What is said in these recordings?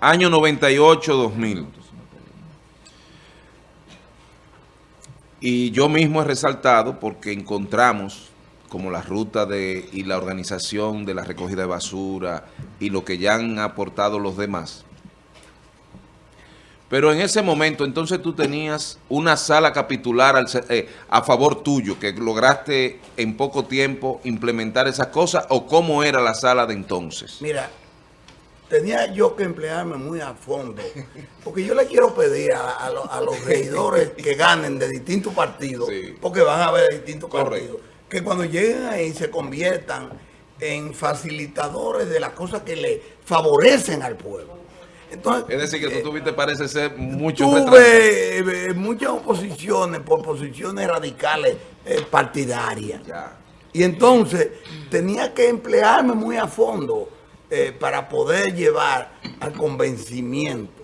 año 98-2000. Y yo mismo he resaltado porque encontramos como la ruta de y la organización de la recogida de basura y lo que ya han aportado los demás. Pero en ese momento, entonces tú tenías una sala capitular eh, a favor tuyo, que lograste en poco tiempo implementar esas cosas, o cómo era la sala de entonces? Mira, tenía yo que emplearme muy a fondo, porque yo le quiero pedir a, los regidores que ganen de distintos partidos, porque van a haber distintos partidos, que cuando lleguen ahí se conviertan en facilitadores de las cosas que le favorecen al pueblo. Entonces, es decir, que tú eh, tuviste, parece ser, mucho Tuve eh, muchas oposiciones por posiciones radicales eh, partidarias. Y entonces tenía que emplearme muy a fondo para poder llevar al convencimiento.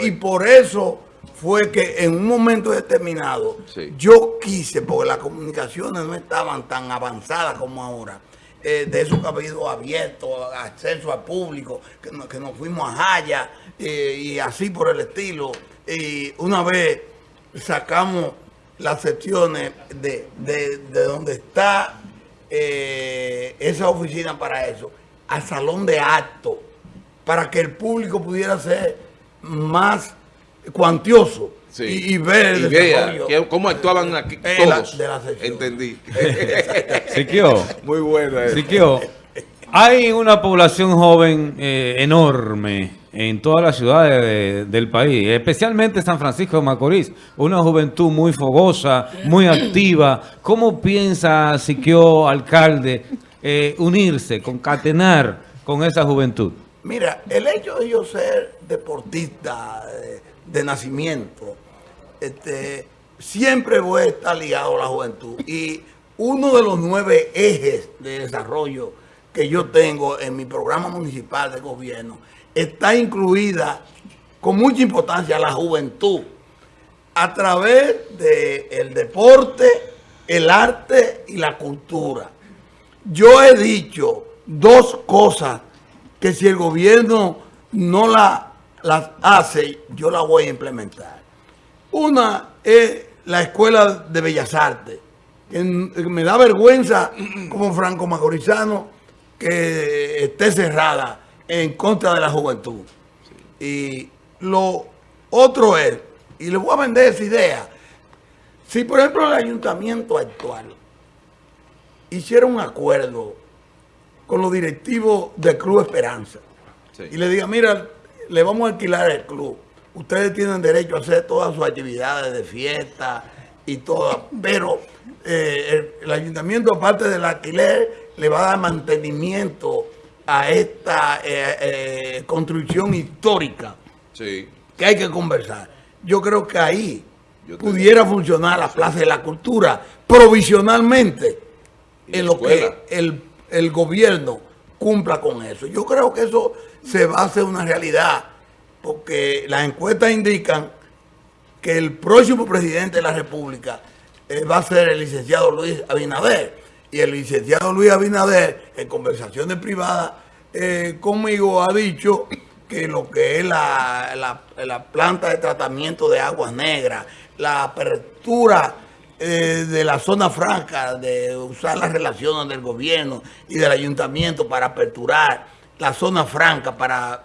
Y, por eso fue que en un momento determinado yo quise, porque las comunicaciones no estaban tan avanzadas como ahora, eh, de esos cabildos abiertos, acceso al público, que, nos fuimos a Jaya eh, y así por el estilo. Y una vez sacamos las secciones de, donde está eh, esa oficina para eso, al salón de actos, para que el público pudiera ser más cuantioso. Y, ver el cómo actuaban aquí todos. de la Entendí. Siquio. Muy buena. Siquio. Hay una población joven eh, enorme en todas las ciudades del país, especialmente San Francisco de Macorís. Una juventud muy fogosa, muy activa. ¿Cómo piensa Siquio, alcalde, eh, unirse, concatenar con esa juventud? Mira, el hecho de yo ser deportista de nacimiento, este, siempre voy a estar ligado a la juventud. Y uno de los nueve ejes de desarrollo que yo tengo en mi programa municipal de gobierno está incluida con mucha importancia la juventud a través del deporte, el arte y la cultura. Yo he dicho dos cosas que si el gobierno no la, las hace, yo las voy a implementar. Una es la Escuela de Bellas Artes, que me da vergüenza como franco macorizano que esté cerrada en contra de la juventud. Y lo otro es, y le voy a vender esa idea, si por ejemplo el ayuntamiento actual hiciera un acuerdo con los directivos del Club Esperanza. Y le diga, mira, le vamos a alquilar el club, ustedes tienen derecho a hacer todas sus actividades de fiesta y todas, pero eh, el, ayuntamiento, aparte del alquiler, le va a dar mantenimiento a esta eh, eh, construcción histórica que hay que conversar. Yo creo que ahí pudiera funcionar la Plaza de la Cultura provisionalmente en lo que el, el gobierno cumpla con eso. Yo creo que eso se va a hacer una realidad porque las encuestas indican que el próximo presidente de la República eh, va a ser el licenciado Luis Abinader. Y el licenciado Luis Abinader, en conversaciones privadas eh, conmigo, ha dicho que lo que es la, planta de tratamiento de aguas negras, la apertura eh, de la zona franca, de usar las relaciones del gobierno y del ayuntamiento para aperturar la zona franca para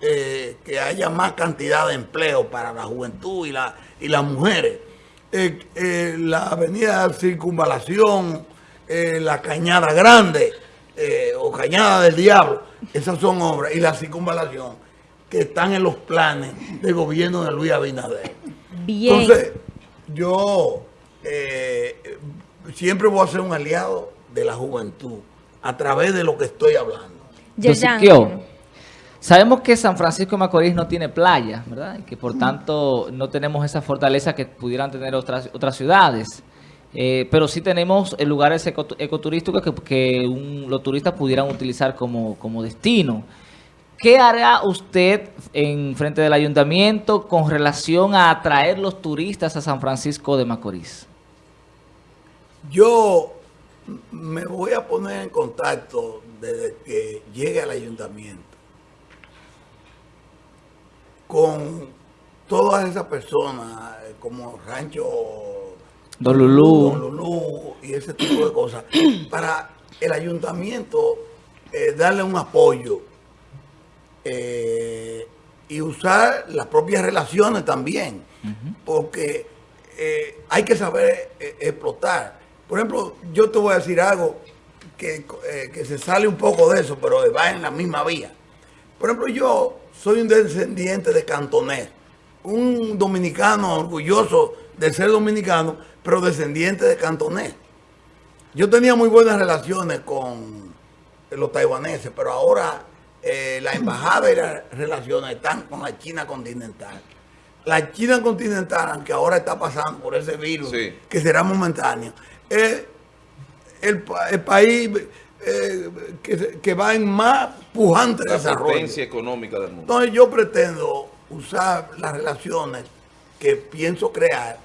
eh, que haya más cantidad de empleo para la juventud y, la, y las mujeres. Eh, la avenida Circunvalación, la Cañada Grande o Cañada del Diablo, esas son obras, y la Circunvalación, que están en los planes del gobierno de Luis Abinader. Bien. Entonces, yo siempre voy a ser un aliado de la juventud a través de lo que estoy hablando. Sabemos que San Francisco de Macorís no tiene playa, ¿verdad? Y que por tanto no tenemos esa fortaleza que pudieran tener otras, otras ciudades. Eh, pero sí tenemos lugares ecoturísticos que, los turistas pudieran utilizar como, como destino. ¿Qué hará usted en frente del ayuntamiento con relación a atraer los turistas a San Francisco de Macorís? Yo me voy a poner en contacto desde que llegue al ayuntamiento con todas esas personas, eh, como Rancho Don Lulú. Don Lulú y ese tipo de cosas, para el ayuntamiento eh, darle un apoyo eh, y usar las propias relaciones también, porque eh, hay que saber explotar. Por ejemplo, yo te voy a decir algo que, eh, que se sale un poco de eso, pero va en la misma vía. Por ejemplo, yo soy un descendiente de cantonés, un dominicano orgulloso de ser dominicano, pero descendiente de cantonés. Yo tenía muy buenas relaciones con los taiwaneses, pero ahora eh, la embajada y las relaciones están con la China continental. La China continental, aunque ahora está pasando por ese virus, Sí. que será momentáneo, es el, pa- el país eh, que, va en más pujante La desarrollo. potencia económica del mundo. Entonces yo pretendo usar las relaciones que pienso crear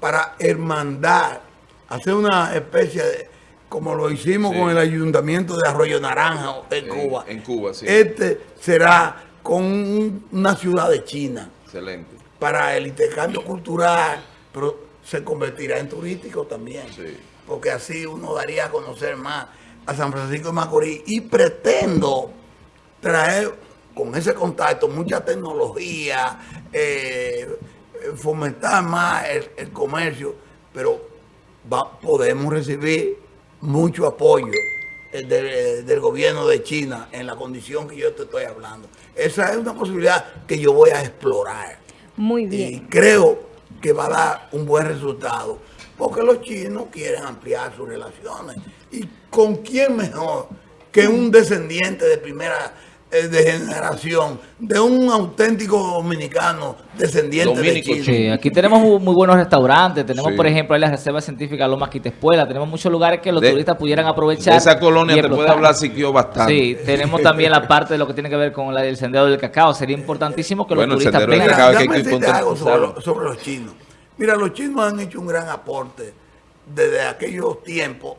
para hermandar, hacer una especie de, como lo hicimos Sí. con el ayuntamiento de Arroyo Naranjo en, En- Cuba. en Cuba, sí. Este será con un- una ciudad de China Excelente. para el intercambio cultural, pero se convertirá en turístico también. Sí. Porque así uno daría a conocer más a San Francisco de Macorís y pretendo traer con ese contacto mucha tecnología, eh, fomentar más el, el comercio, pero va- podemos recibir mucho apoyo del, del gobierno de China en la condición que yo te estoy hablando. Esa es una posibilidad que yo voy a explorar. Muy Y bien. creo que va a dar un buen resultado, porque los chinos quieren ampliar sus relaciones. ¿Y con quién mejor que un descendiente de primera de generación, de un auténtico dominicano descendiente Dominico de? Sí, aquí tenemos muy, buenos restaurantes. Tenemos, Sí. por ejemplo, ahí la Reserva Científica Loma Quitespuela. Tenemos muchos lugares que los De- turistas pudieran aprovechar. De esa colonia te puede hablar Siquio bastante. Sí, tenemos también la parte de lo que tiene que ver con la del sendero del cacao. Sería importantísimo que Bueno, el los turistas del vengan. cacao. que hay algo sobre los chinos. Mira, los chinos han hecho un gran aporte desde aquellos tiempos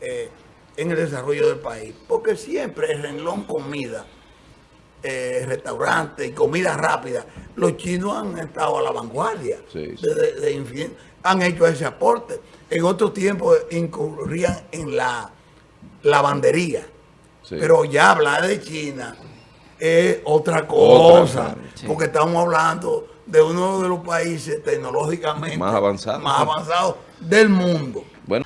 eh, en el desarrollo del país, porque siempre el renglón comida, eh, restaurante y comida rápida, los chinos han estado a la vanguardia. Sí, sí. desde- de infin- han hecho ese aporte. En otros tiempos incurrían en la lavandería. Sí. Pero ya hablar de China es otra cosa, porque estamos hablando de uno de los países tecnológicamente Más avanzados. más avanzados del mundo. Bueno.